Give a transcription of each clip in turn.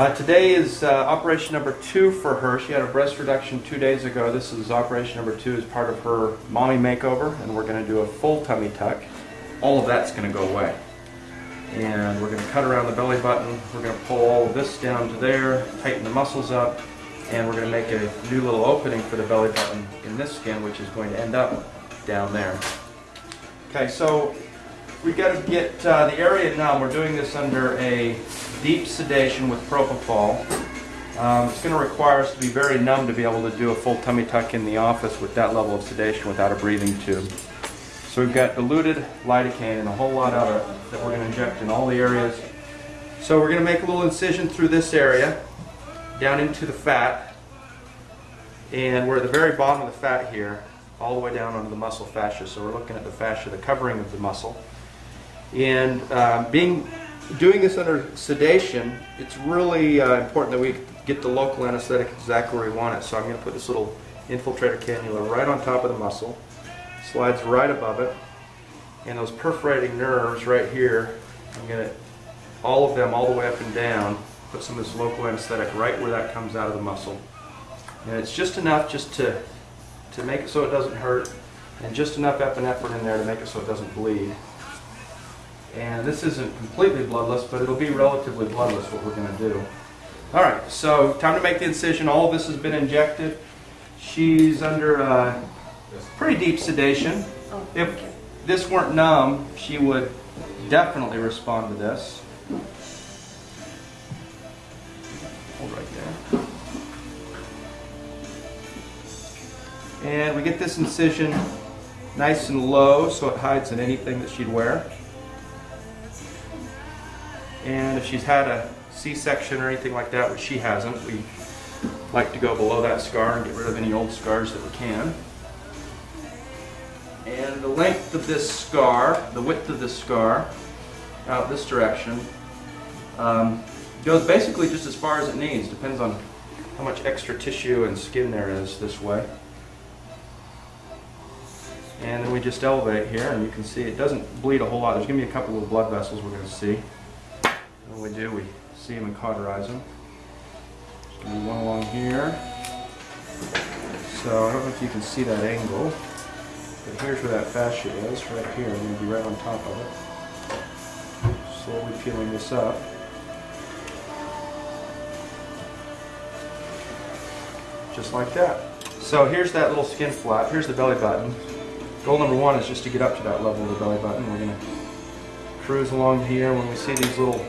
Uh, today is uh, operation number two for her. She had a breast reduction two days ago. This is operation number two as part of her mommy makeover, and we're going to do a full tummy tuck. All of that's going to go away. And we're going to cut around the belly button. We're going to pull all of this down to there, tighten the muscles up, and we're going to make a new little opening for the belly button in this skin, which is going to end up down there. Okay, so we've got to get uh, the area numb. We're doing this under a deep sedation with propofol. Um, it's going to require us to be very numb to be able to do a full tummy tuck in the office with that level of sedation without a breathing tube. So we've got diluted lidocaine and a whole lot of it that we're going to inject in all the areas. So we're going to make a little incision through this area down into the fat and we're at the very bottom of the fat here all the way down onto the muscle fascia. So we're looking at the fascia, the covering of the muscle. And uh, being doing this under sedation, it's really uh, important that we get the local anesthetic exactly where we want it. So I'm going to put this little infiltrator cannula right on top of the muscle, slides right above it, and those perforating nerves right here, I'm going to, all of them all the way up and down, put some of this local anesthetic right where that comes out of the muscle. And it's just enough just to, to make it so it doesn't hurt, and just enough epinephrine in there to make it so it doesn't bleed. And this isn't completely bloodless, but it'll be relatively bloodless what we're going to do. All right, so time to make the incision. All this has been injected. She's under uh, pretty deep sedation. Oh, If this weren't numb, she would definitely respond to this. Hold right there. And we get this incision nice and low so it hides in anything that she'd wear. And if she's had a C-section or anything like that, which she hasn't, we like to go below that scar and get rid of any old scars that we can. And the length of this scar, the width of this scar, out this direction, um, goes basically just as far as it needs. Depends on how much extra tissue and skin there is this way. And then we just elevate here, and you can see it doesn't bleed a whole lot. There's going to be a couple of blood vessels we're going to see. When we do, we see them and cauterize them. To be one along here. So I don't know if you can see that angle, but here's where that fascia is, right here. I'm to be right on top of it. Slowly peeling this up. Just like that. So here's that little skin flap. Here's the belly button. Goal number one is just to get up to that level of the belly button. We're going to cruise along here. When we see these little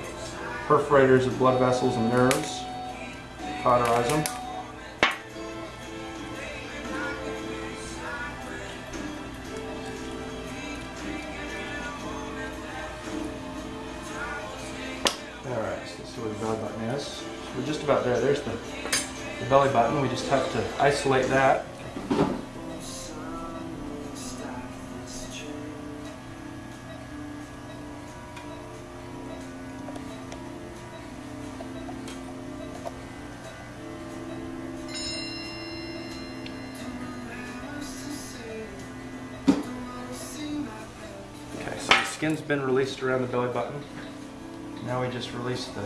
perforators of blood vessels and nerves, cauterize them. Alright, so we're just about there. There's the, the belly button. We just have to isolate that. Skin's been released around the belly button. Now we just release the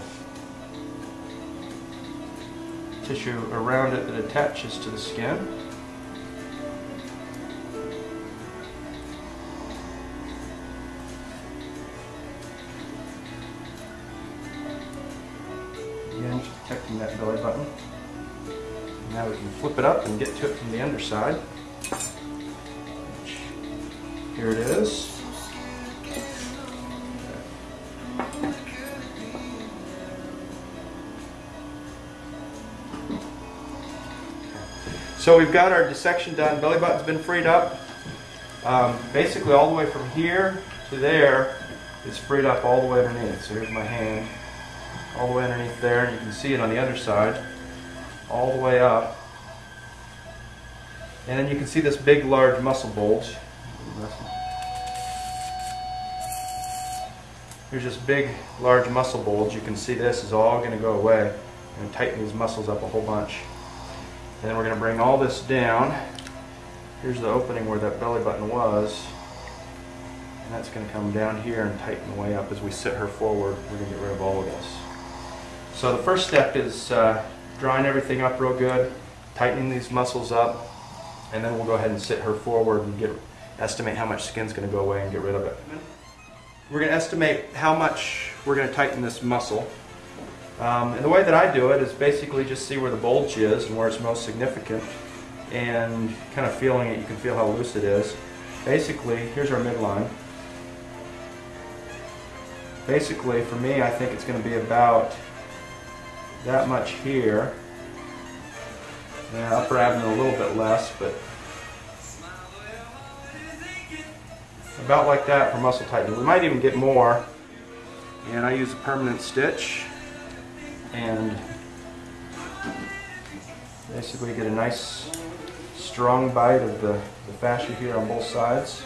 tissue around it that attaches to the skin. Again, just protecting that belly button. Now we can flip it up and get to it from the underside. Here it is. So we've got our dissection done. Belly button's been freed up. Um, basically all the way from here to there is freed up all the way underneath. So here's my hand. All the way underneath there. And you can see it on the other side. All the way up. And then you can see this big large muscle bulge. Here's this big large muscle bulge. You can see this is all going to go away. and tighten these muscles up a whole bunch. And then we're going to bring all this down. Here's the opening where that belly button was. And that's going to come down here and tighten the way up as we sit her forward. We're going to get rid of all of this. So the first step is uh, drawing everything up real good, tightening these muscles up, and then we'll go ahead and sit her forward and get estimate how much skin's going to go away and get rid of it. We're going to estimate how much we're going to tighten this muscle. Um, and the way that I do it is basically just see where the bulge is and where it's most significant and kind of feeling it, you can feel how loose it is. Basically, here's our midline. Basically, for me, I think it's going to be about that much here. Yeah, upper abdomen a little bit less, but about like that for muscle tightening. We might even get more. And I use a permanent stitch and basically get a nice strong bite of the, the fascia here on both sides.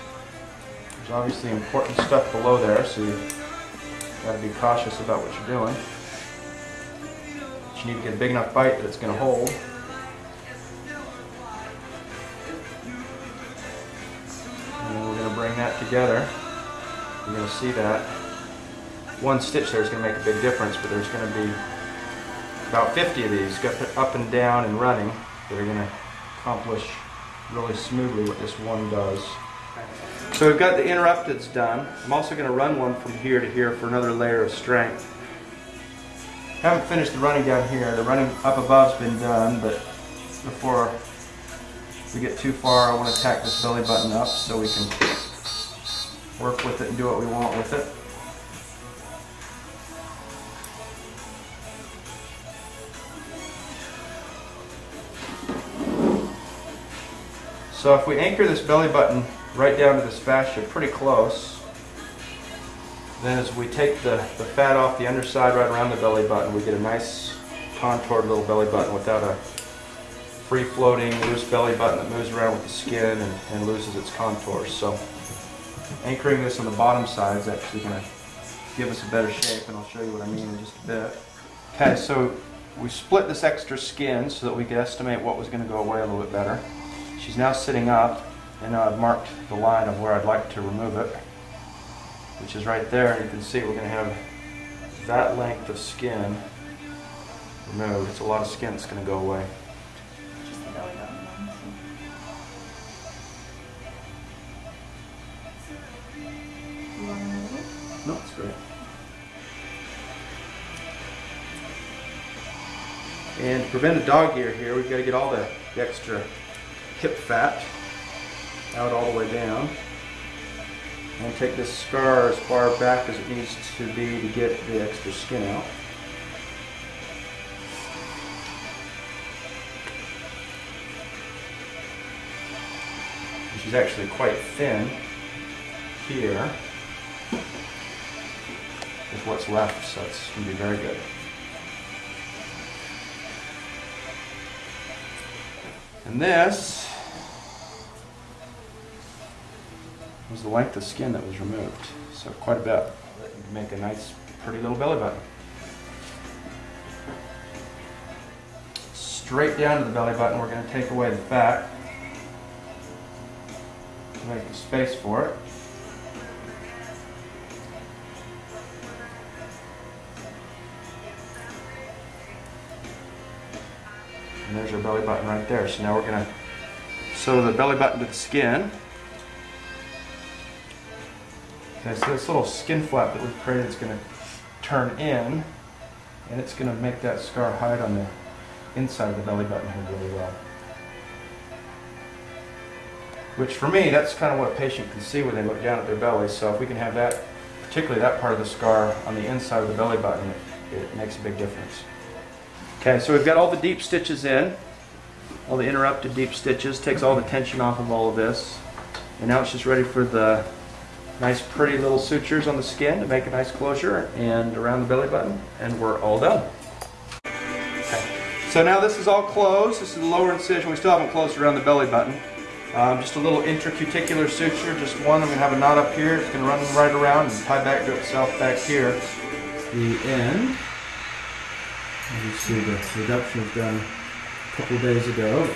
There's obviously important stuff below there, so you got to be cautious about what you're doing. But you need to get a big enough bite that it's going to hold. And we're going to bring that together. You're going to see that. One stitch there is going to make a big difference, but there's going to be about 50 of these up and down and running that are going to accomplish really smoothly what this one does. So we've got the interrupteds done. I'm also going to run one from here to here for another layer of strength. Haven't finished the running down here. The running up above's been done, but before we get too far, I want to tack this belly button up so we can work with it and do what we want with it. So if we anchor this belly button right down to this fascia pretty close, then as we take the, the fat off the underside right around the belly button, we get a nice contoured little belly button without a free-floating loose belly button that moves around with the skin and, and loses its contours. So anchoring this on the bottom side is actually going to give us a better shape and I'll show you what I mean in just a bit. Okay, so we split this extra skin so that we could estimate what was going to go away a little bit better. She's now sitting up, and now I've marked the line of where I'd like to remove it, which is right there. And you can see we're going to have that length of skin removed. It's a lot of skin that's going to go away. No, it's great. And to prevent a dog ear here, we've got to get all the, the extra hip fat out all the way down. And take this scar as far back as it needs to be to get the extra skin out. She's actually quite thin here with what's left, so it's going to be very good. And this was the length of skin that was removed. So quite a bit. Make a nice, pretty little belly button. Straight down to the belly button, we're going to take away the fat. Make a space for it. And there's our belly button right there. So now we're going to sew the belly button to the skin. Okay, so this little skin flap that we've created is going to turn in, and it's going to make that scar hide on the inside of the belly button here really well. Which for me, that's kind of what a patient can see when they look down at their belly. So if we can have that, particularly that part of the scar on the inside of the belly button, it, it makes a big difference. Okay, so we've got all the deep stitches in, all the interrupted deep stitches, takes all the tension off of all of this. And now it's just ready for the nice pretty little sutures on the skin to make a nice closure and around the belly button, and we're all done. Okay. So now this is all closed. This is the lower incision. We still haven't closed around the belly button. Um, just a little intracuticular suture, just one. I'm going to have a knot up here. It's going to run right around and tie back to itself back here. The end. You see, the reduction was done a couple days ago.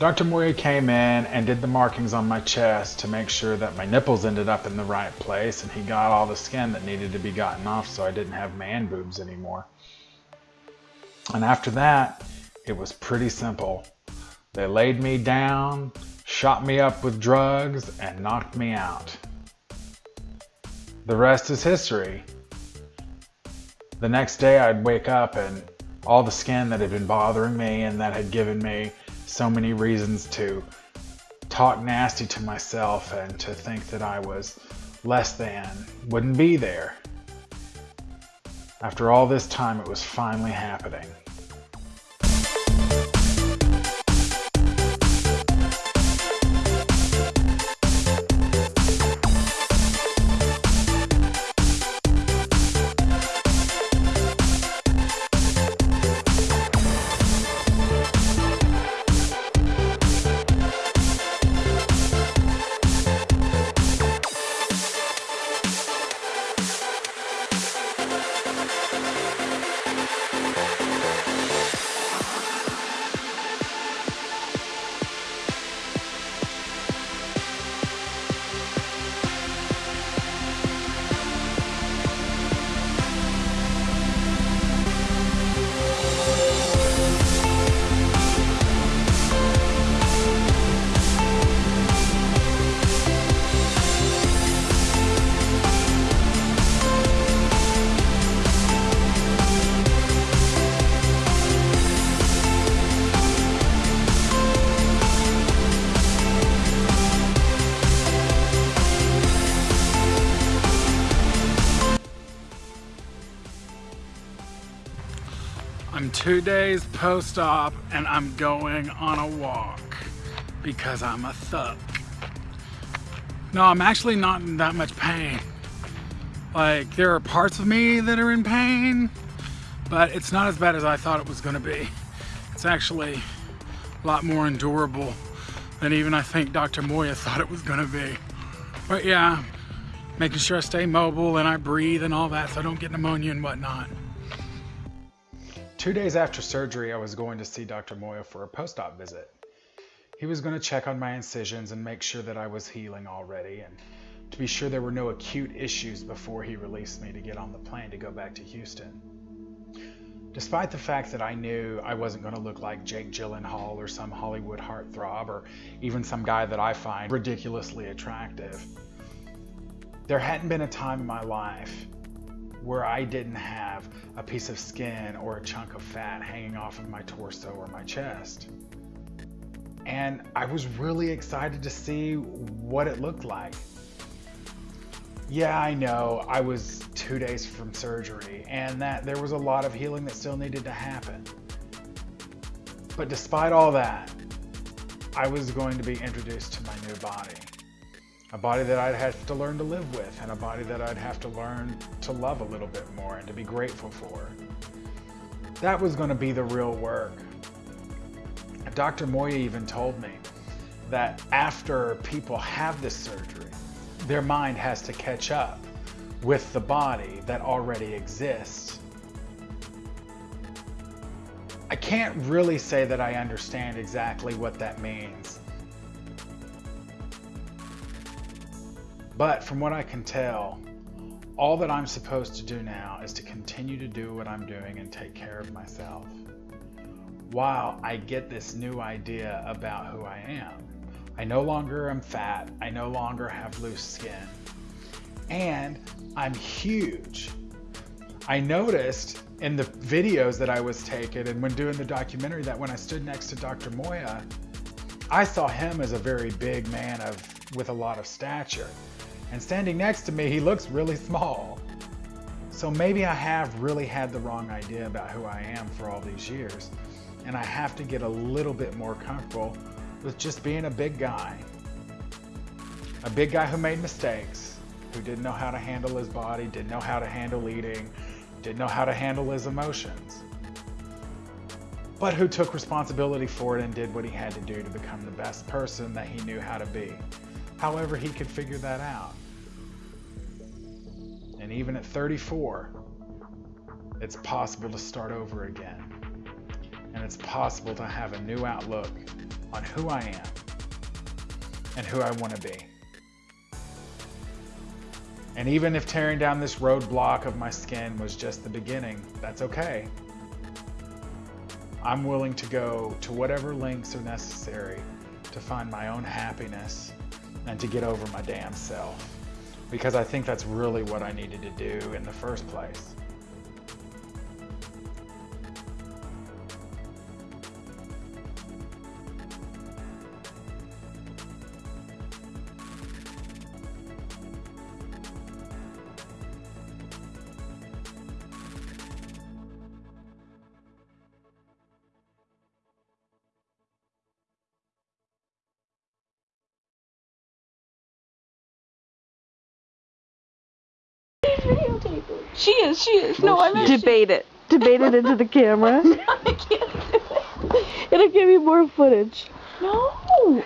Dr. Moya came in and did the markings on my chest to make sure that my nipples ended up in the right place and he got all the skin that needed to be gotten off so I didn't have man boobs anymore. And after that, it was pretty simple. They laid me down, shot me up with drugs, and knocked me out. The rest is history. The next day I'd wake up and all the skin that had been bothering me and that had given me so many reasons to talk nasty to myself and to think that I was less than wouldn't be there. After all this time, it was finally happening. Days post-op and I'm going on a walk because I'm a thug. No, I'm actually not in that much pain. Like, there are parts of me that are in pain, but it's not as bad as I thought it was gonna be. It's actually a lot more endurable than even I think Dr. Moya thought it was gonna be. But yeah, making sure I stay mobile and I breathe and all that so I don't get pneumonia and whatnot. Two days after surgery, I was going to see Dr. Moya for a post-op visit. He was going to check on my incisions and make sure that I was healing already and to be sure there were no acute issues before he released me to get on the plane to go back to Houston. Despite the fact that I knew I wasn't going to look like Jake Gyllenhaal or some Hollywood heartthrob or even some guy that I find ridiculously attractive, there hadn't been a time in my life where I didn't have a piece of skin or a chunk of fat hanging off of my torso or my chest. And I was really excited to see what it looked like. Yeah, I know I was two days from surgery and that there was a lot of healing that still needed to happen. But despite all that, I was going to be introduced to my new body a body that I'd have to learn to live with and a body that I'd have to learn to love a little bit more and to be grateful for. That was going to be the real work. Dr. Moya even told me that after people have this surgery, their mind has to catch up with the body that already exists. I can't really say that I understand exactly what that means. But from what I can tell, all that I'm supposed to do now is to continue to do what I'm doing and take care of myself. While I get this new idea about who I am. I no longer am fat. I no longer have loose skin. And I'm huge. I noticed in the videos that I was taking and when doing the documentary that when I stood next to Dr. Moya, I saw him as a very big man of with a lot of stature. And standing next to me, he looks really small. So maybe I have really had the wrong idea about who I am for all these years. And I have to get a little bit more comfortable with just being a big guy. A big guy who made mistakes, who didn't know how to handle his body, didn't know how to handle eating, didn't know how to handle his emotions. But who took responsibility for it and did what he had to do to become the best person that he knew how to be however he could figure that out. And even at 34, it's possible to start over again. And it's possible to have a new outlook on who I am and who I want to be. And even if tearing down this roadblock of my skin was just the beginning, that's okay. I'm willing to go to whatever lengths are necessary to find my own happiness and to get over my damn self. Because I think that's really what I needed to do in the first place. She is. No, I'm actually. Debate it. Debate it into the camera. I can't do it. It'll give you more footage. No,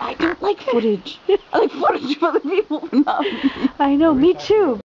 I don't like footage. I like footage of other people, but not me. I know, me too.